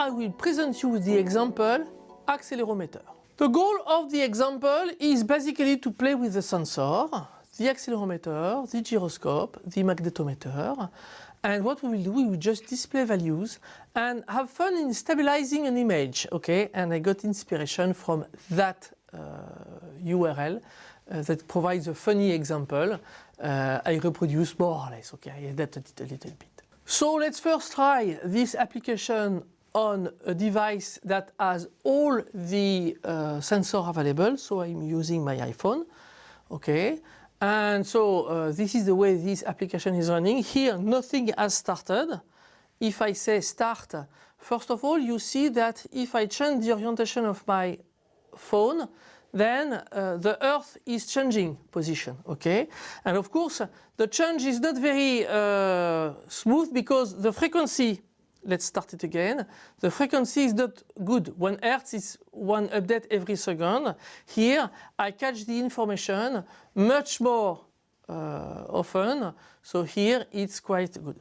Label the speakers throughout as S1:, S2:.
S1: I will present you the example accelerometer. The goal of the example is basically to play with the sensor, the accelerometer, the gyroscope, the magnetometer, and what we will do, we will just display values and have fun in stabilizing an image, okay? And I got inspiration from that uh, URL uh, that provides a funny example. Uh, I reproduce more or less, okay? I adapted it a little bit. So let's first try this application on a device that has all the uh, sensor available. So I'm using my iPhone, okay? And so uh, this is the way this application is running. Here nothing has started. If I say start, first of all you see that if I change the orientation of my phone, then uh, the Earth is changing position, okay? And of course the change is not very uh, smooth because the frequency let's start it again. The frequency is not good. One hertz is one update every second. Here I catch the information much more uh, often. So here it's quite good.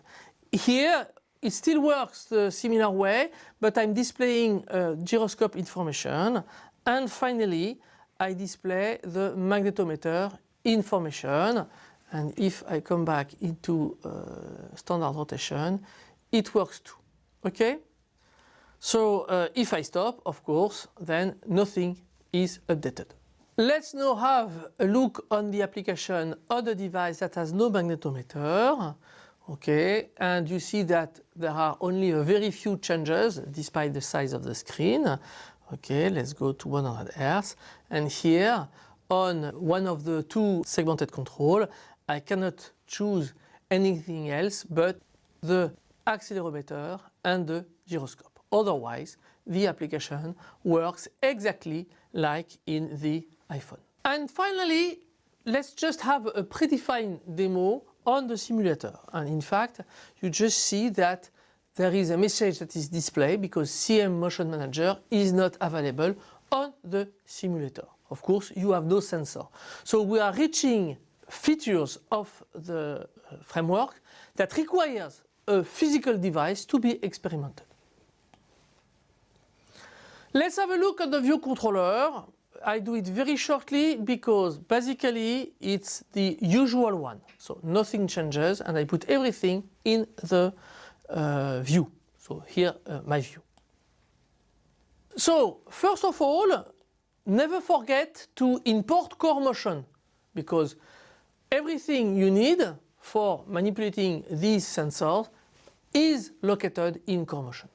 S1: Here it still works the similar way, but I'm displaying uh, gyroscope information. And finally, I display the magnetometer information. And if I come back into uh, standard rotation, it works too. Okay? So uh, if I stop, of course, then nothing is updated. Let's now have a look on the application on the device that has no magnetometer. Okay, and you see that there are only a very few changes despite the size of the screen. Okay, let's go to 100 Hz. And here on one of the two segmented control, I cannot choose anything else but the accelerometer and the gyroscope. Otherwise, the application works exactly like in the iPhone. And finally, let's just have a predefined demo on the simulator. And in fact, you just see that there is a message that is displayed because CM Motion Manager is not available on the simulator. Of course, you have no sensor. So we are reaching features of the uh, framework that requires a physical device to be experimented. Let's have a look at the view controller. I do it very shortly because basically it's the usual one. So nothing changes and I put everything in the uh, view. So here uh, my view. So first of all, never forget to import core motion because everything you need for manipulating these sensors is located in core motion.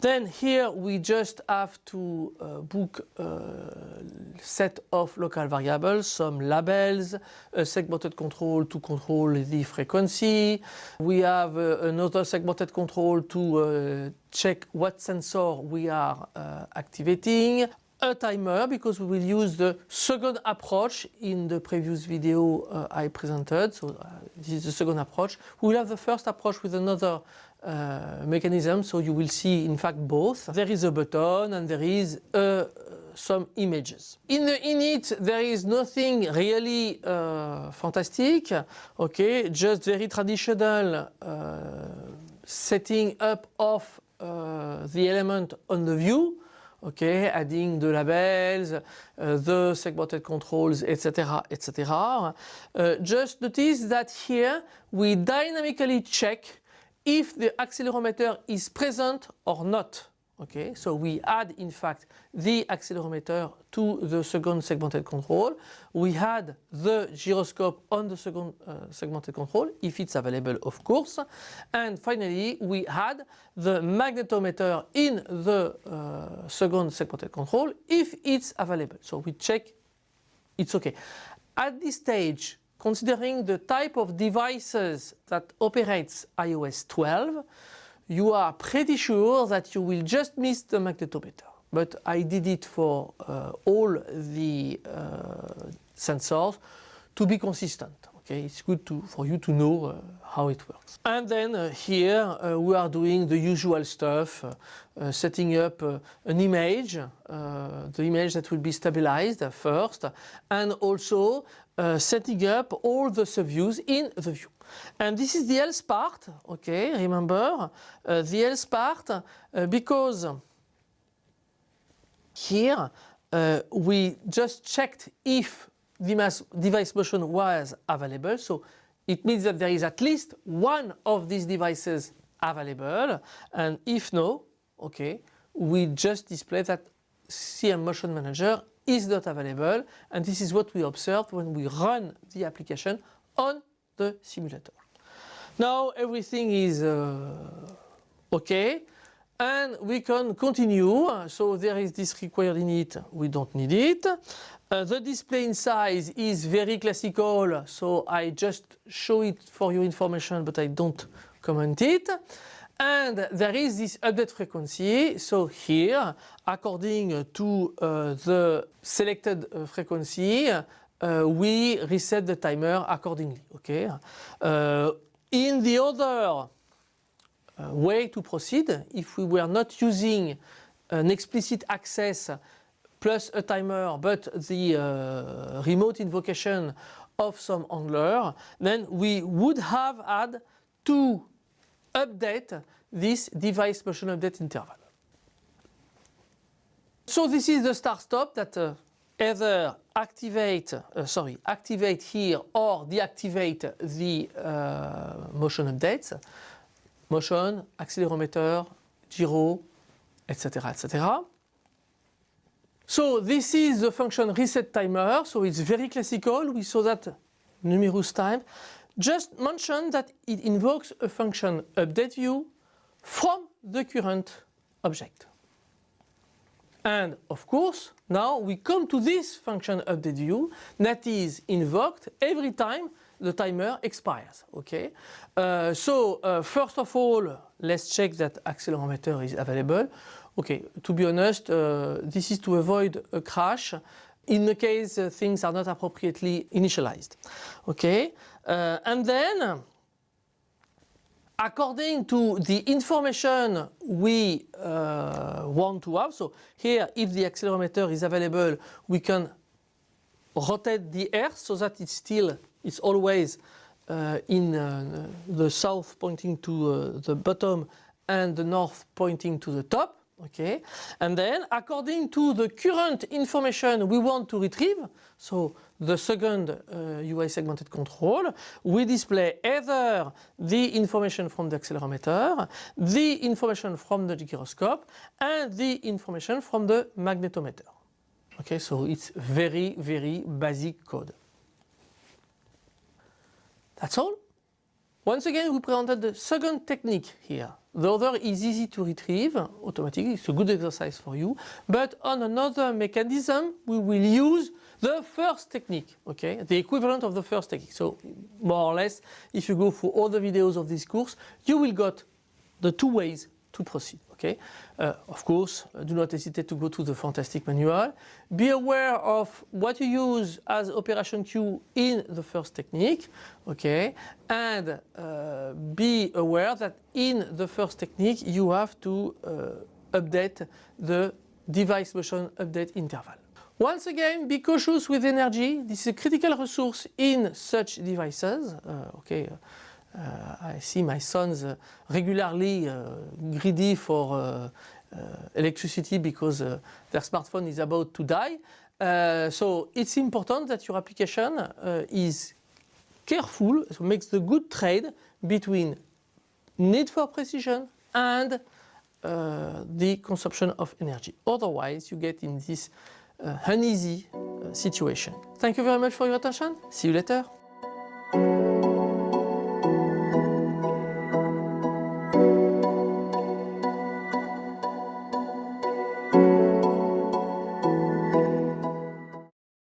S1: Then here we just have to uh, book a set of local variables, some labels, a segmented control to control the frequency. We have uh, another segmented control to uh, check what sensor we are uh, activating a timer because we will use the second approach in the previous video uh, I presented. So uh, this is the second approach. We will have the first approach with another uh, mechanism. So you will see in fact both. There is a button and there is uh, some images. In the init there is nothing really uh, fantastic. Okay, just very traditional uh, setting up of the element on the view okay, adding the labels, uh, the segmented controls, etc., etc. Uh, just notice that here we dynamically check if the accelerometer is present or not. Okay, so we add in fact the accelerometer to the second segmented control. We had the gyroscope on the second uh, segmented control if it's available of course. And finally we had the magnetometer in the uh, second segmented control if it's available. So we check it's okay. At this stage considering the type of devices that operates iOS 12 you are pretty sure that you will just miss the magnetometer. But I did it for uh, all the uh, sensors to be consistent. Okay, it's good to, for you to know uh, how it works. And then uh, here uh, we are doing the usual stuff, uh, uh, setting up uh, an image, the image that will be stabilized first, and also setting up all the subviews in the view. And this is the else part, okay, remember, the else part, because here we just checked if device motion was available. So it means that there is at least one of these devices available. And if no, okay, we just display that CM Motion Manager is not available. And this is what we observed when we run the application on the simulator. Now everything is uh, okay and we can continue. So there is this required init, we don't need it. Uh, the display in size is very classical, so I just show it for your information, but I don't comment it. And there is this update frequency. So here, according to uh, the selected uh, frequency, uh, we reset the timer accordingly. Okay. Uh, in the other way to proceed if we were not using an explicit access plus a timer but the uh, remote invocation of some handler then we would have had to update this device motion update interval. So this is the start stop that uh, either activate, uh, sorry, activate here or deactivate the uh, motion updates motion, accélérometer, gyro, etc. etc. So this is the function reset timer. So it's very classical. We saw that numerous times. Just mention that it invokes a function update view from the current object. And of course, now we come to this function update view that is invoked every time the timer expires. Okay. Uh, so uh, first of all, let's check that accelerometer is available. Okay. To be honest, uh, this is to avoid a crash in the case uh, things are not appropriately initialized. Okay. Uh, and then according to the information we uh, want to have, so here if the accelerometer is available, we can rotate the earth so that it's still it's always uh, in uh, the south pointing to uh, the bottom and the north pointing to the top okay? And then according to the current information we want to retrieve so the second uh, UI segmented control we display either the information from the accelerometer the information from the gyroscope and the information from the magnetometer. Okay so it's very very basic code that's all. Once again, we presented the second technique here. The other is easy to retrieve automatically. It's a good exercise for you. But on another mechanism, we will use the first technique, okay? The equivalent of the first technique. So more or less, if you go through all the videos of this course, you will get the two ways to proceed. Okay, uh, of course, uh, do not hesitate to go to the fantastic manual. Be aware of what you use as operation queue in the first technique. Okay, and uh, be aware that in the first technique you have to uh, update the device motion update interval. Once again, be cautious with energy. This is a critical resource in such devices. Uh, okay. Uh, I see my sons uh, regularly uh, greedy for electricity because their smartphone is about to die. so it's important that your application is careful, so makes the good trade between need for precision and uh, the consumption of energy. Otherwise, you get in this uh, uneasy uh, situation. Thank you very much for your attention. See you later.